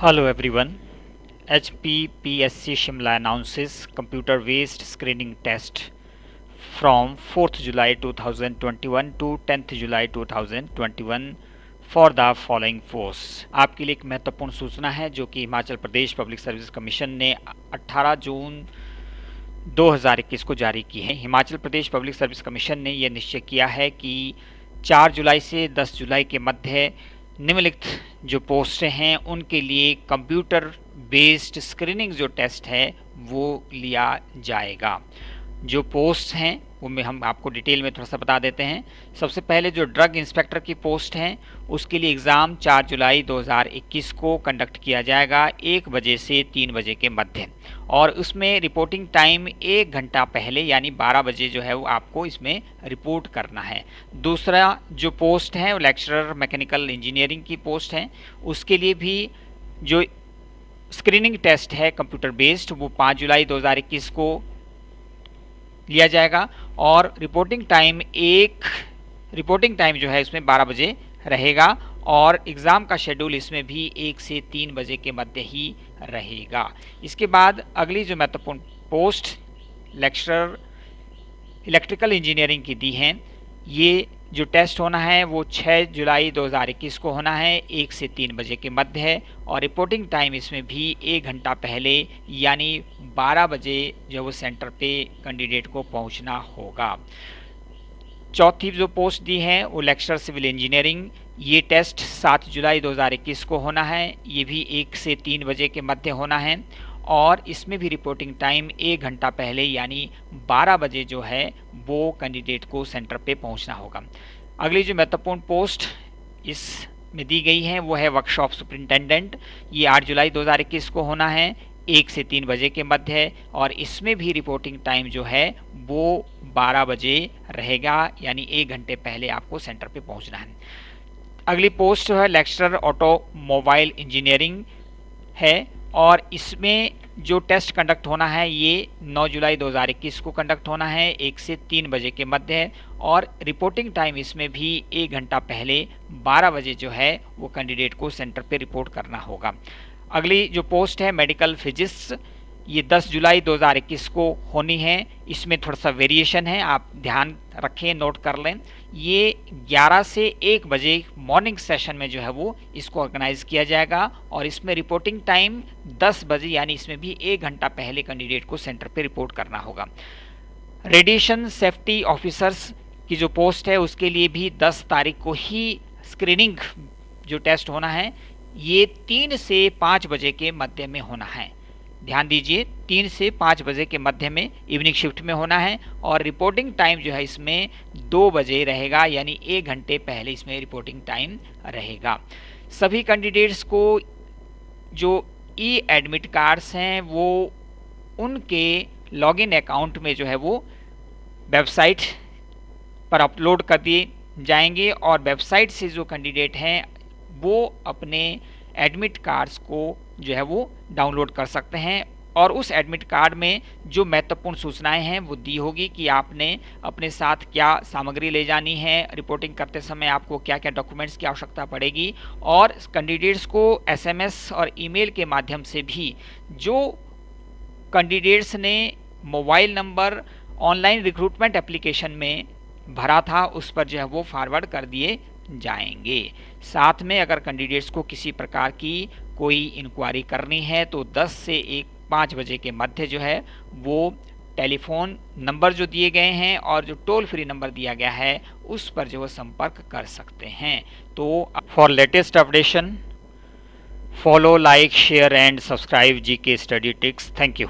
Hello, everyone. HPPSC Shimla announces computer based screening test from 4th July 2021 to 10th July 2021 for the following force आपके लिए एक महत्वपूर्ण सूचना है, जो कि Himachal Pradesh public service commission ने 18 जून 2021 को जारी की है Himachal Pradesh public service commission ने यह निश्चय किया है कि 4 जुलाई से 10 जुलाई के मध्य निम्नलिखित जो पोस्ट हैं, उनके लिए कंप्यूटर बेस्ड स्क्रीनिंग जो टेस्ट है, वो लिया जाएगा। जो पोस्ट हैं वो में हम आपको डिटेल में थोड़ा सा बता देते हैं। सबसे पहले जो ड्रग इंस्पेक्टर की पोस्ट हैं, उसके लिए एग्ज़ाम 4 जुलाई 2021 को कंडक्ट किया जाएगा एक बजे से तीन बजे के मध्य। और उसमें रिपोर्टिंग टाइम एक घंटा पहले यानी 12 बजे जो है वो आपको इसमें रिपोर्ट करना है। दूसरा जो पोस्ट है, वो लेक्चरर मैकेनिकल इंजीनियरिंग की पोस्ट है। उसके लिए भी जो स्क्रीनिंग टेस्ट है कंप्यूटर बेस्ड, वो 5 जुलाई 2021 को लिया जाएगा। और रिपोर्टिंग टाइम एक रिपोर्टिंग टाइम जो है इसमें 12 बजे रहेगा और एग्ज़ाम का शेड्यूल इसमें भी एक से तीन बजे के मध्य ही रहेगा। इसके बाद अगली जो महत्वपूर्ण पोस्ट लेक्चरर इलेक्ट्रिकल इंजीनियरिंग की दी हैं, ये जो टेस्ट होना है वो 6 जुलाई 2021 को होना है, एक से तीन बजे के मध्य है और रिपोर्टिंग टाइम इसमें भी एक घंटा पहले यानी 12 बजे जो वो सेंटर पे कैंडिडेट को पहुँचना होगा। चौथी जो पोस्ट दी है वो लेक्चर सिविल इंजीनियरिंग, ये टेस्ट 7 जुलाई 2021 को होना है, ये भी एक से तीन बजे के मध्य होना है और इसमें भी रिपोर्टिंग टाइम एक घंटा पहले, यानी 12 बजे जो है, वो कैंडिडेट को सेंटर पे पहुँचना होगा। अगली जो महत्वपूर्ण पोस्ट इस में दी गई है, वो है वर्कशॉप सुप्रिंटेंडेंट ये 8 जुलाई 2021 को होना है, एक से तीन बजे के मध्य है, और इसमें भी रिपोर्टिंग टाइम जो है, वो 12 बजे रहेगा, यानी एक घंटे पहले आपको सेंटर पे पहुँचना है। अगली पोस्ट जो है लेक्चरर ऑटोमोबाइल इंजीनियरिंग है। और इसमें जो टेस्ट कंडक्ट होना है, ये 9 जुलाई 2021 को कंडक्ट होना है, एक से तीन बजे के मध्य है और रिपोर्टिंग टाइम इसमें भी एक घंटा पहले 12 बजे जो है, वो कैंडिडेट को सेंटर पे रिपोर्ट करना होगा। अगली जो पोस्ट है मेडिकल फिजिक्स ये 10 जुलाई 2021 को होनी है। इसमें थोड़ा सा वेरिएशन है, आप ध्यान रखें नोट कर लें। ये 11 से 1 बजे मॉर्निंग सेशन में जो है वो इसको ऑर्गेनाइज किया जाएगा और इसमें रिपोर्टिंग टाइम 10 बजे, यानी इसमें भी एक घंटा पहले कैंडिडेट को सेंटर पे रिपोर्ट करना होगा। रेडिएशन सेफ्टी ऑफिसर्स की जो पोस्ट है, उसके लिए भी 10 तारीख को ही स्क्रीनिंग जो टेस्ट होना है, ये तीन से पाँच बजे के मध्य में होना है। ध्यान दीजिए, तीन से पाँच बजे के मध्य में इवनिंग शिफ्ट में होना है और रिपोर्टिंग टाइम जो है इसमें दो बजे रहेगा, यानी एक घंटे पहले इसमें रिपोर्टिंग टाइम रहेगा। सभी कैंडिडेट्स को जो ई एडमिट कार्ड्स हैं, वो उनके लॉगिन अकाउंट में जो है वो वेबसाइट पर अपलोड कर दिए जाएँगे और वेबसाइट से जो कैंडिडेट हैं, वो अपने एडमिट कार्ड्स को जो है वो डाउनलोड कर सकते हैं और उस एडमिट कार्ड में जो महत्वपूर्ण सूचनाएँ हैं वो दी होगी कि आपने अपने साथ क्या सामग्री ले जानी है रिपोर्टिंग करते समय आपको क्या क्या डॉक्यूमेंट्स की आवश्यकता पड़ेगी और कैंडिडेट्स को एसएमएस और ईमेल के माध्यम से भी जो कैंडिडेट्स ने mobile number online recruitment application में भरा था उस पर जो है वो फॉरवर्ड कर दिए जाएँगे। साथ में अगर कैंडिडेट्स को किसी प्रकार की कोई इंक्वायरी करनी है तो 10 से एक पाँच बजे के मध्य जो है, वो टेलीफोन नंबर जो दिए गए हैं और जो टोल फ्री नंबर दिया गया है, उस पर जो संपर्क कर सकते हैं। तो for latest updation follow like share and subscribe G K study tricks thank you